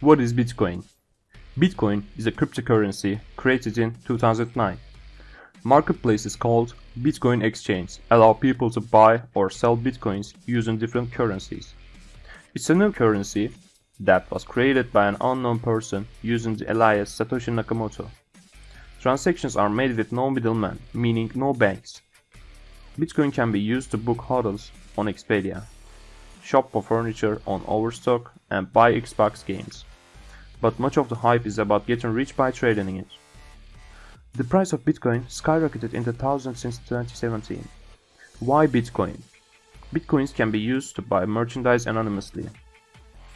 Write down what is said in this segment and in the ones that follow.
What is Bitcoin? Bitcoin is a cryptocurrency created in 2009. Marketplaces called Bitcoin Exchange allow people to buy or sell bitcoins using different currencies. It's a new currency that was created by an unknown person using the alias Satoshi Nakamoto. Transactions are made with no middleman, meaning no banks. Bitcoin can be used to book hotels on Expedia, shop for furniture on Overstock, and buy Xbox games. But much of the hype is about getting rich by trading it. The price of Bitcoin skyrocketed in the thousands since 2017. Why Bitcoin? Bitcoins can be used to buy merchandise anonymously.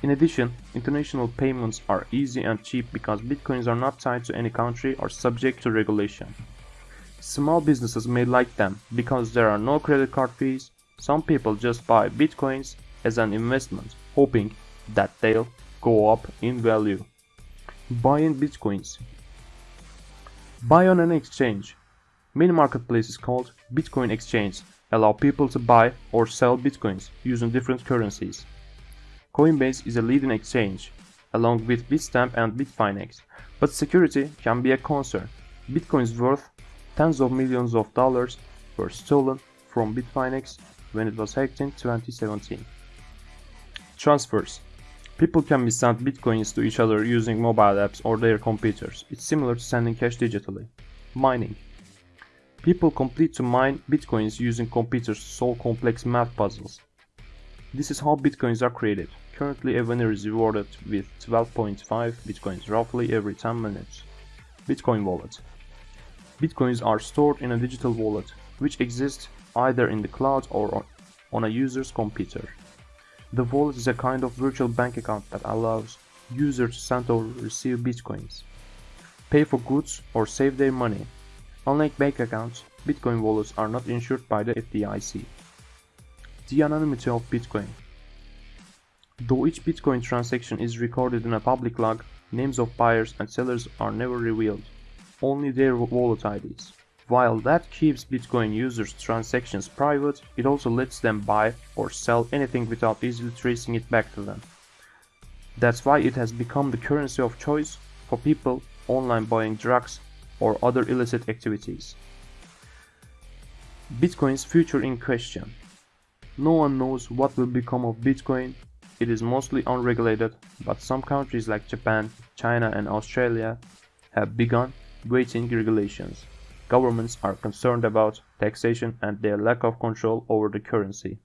In addition, international payments are easy and cheap because bitcoins are not tied to any country or subject to regulation. Small businesses may like them because there are no credit card fees. Some people just buy bitcoins as an investment, hoping that they'll go up in value. Buying bitcoins. Buy on an exchange. Many marketplaces called Bitcoin Exchange allow people to buy or sell bitcoins using different currencies. Coinbase is a leading exchange, along with Bitstamp and Bitfinex, but security can be a concern. Bitcoins worth tens of millions of dollars were stolen from Bitfinex when it was hacked in 2017. Transfers People can be sent bitcoins to each other using mobile apps or their computers. It's similar to sending cash digitally. Mining People complete to mine bitcoins using computers to solve complex math puzzles. This is how bitcoins are created. Currently a winner is rewarded with 12.5 bitcoins roughly every 10 minutes. Bitcoin Wallet Bitcoins are stored in a digital wallet, which exists either in the cloud or on a user's computer. The wallet is a kind of virtual bank account that allows users to send or receive bitcoins, pay for goods or save their money. Unlike bank accounts, Bitcoin wallets are not insured by the FDIC. The anonymity of Bitcoin Though each Bitcoin transaction is recorded in a public log, names of buyers and sellers are never revealed, only their wallet IDs. While that keeps Bitcoin users' transactions private, it also lets them buy or sell anything without easily tracing it back to them. That's why it has become the currency of choice for people online buying drugs or other illicit activities. Bitcoin's future in question. No one knows what will become of Bitcoin it is mostly unregulated, but some countries like Japan, China and Australia have begun weighting regulations. Governments are concerned about taxation and their lack of control over the currency.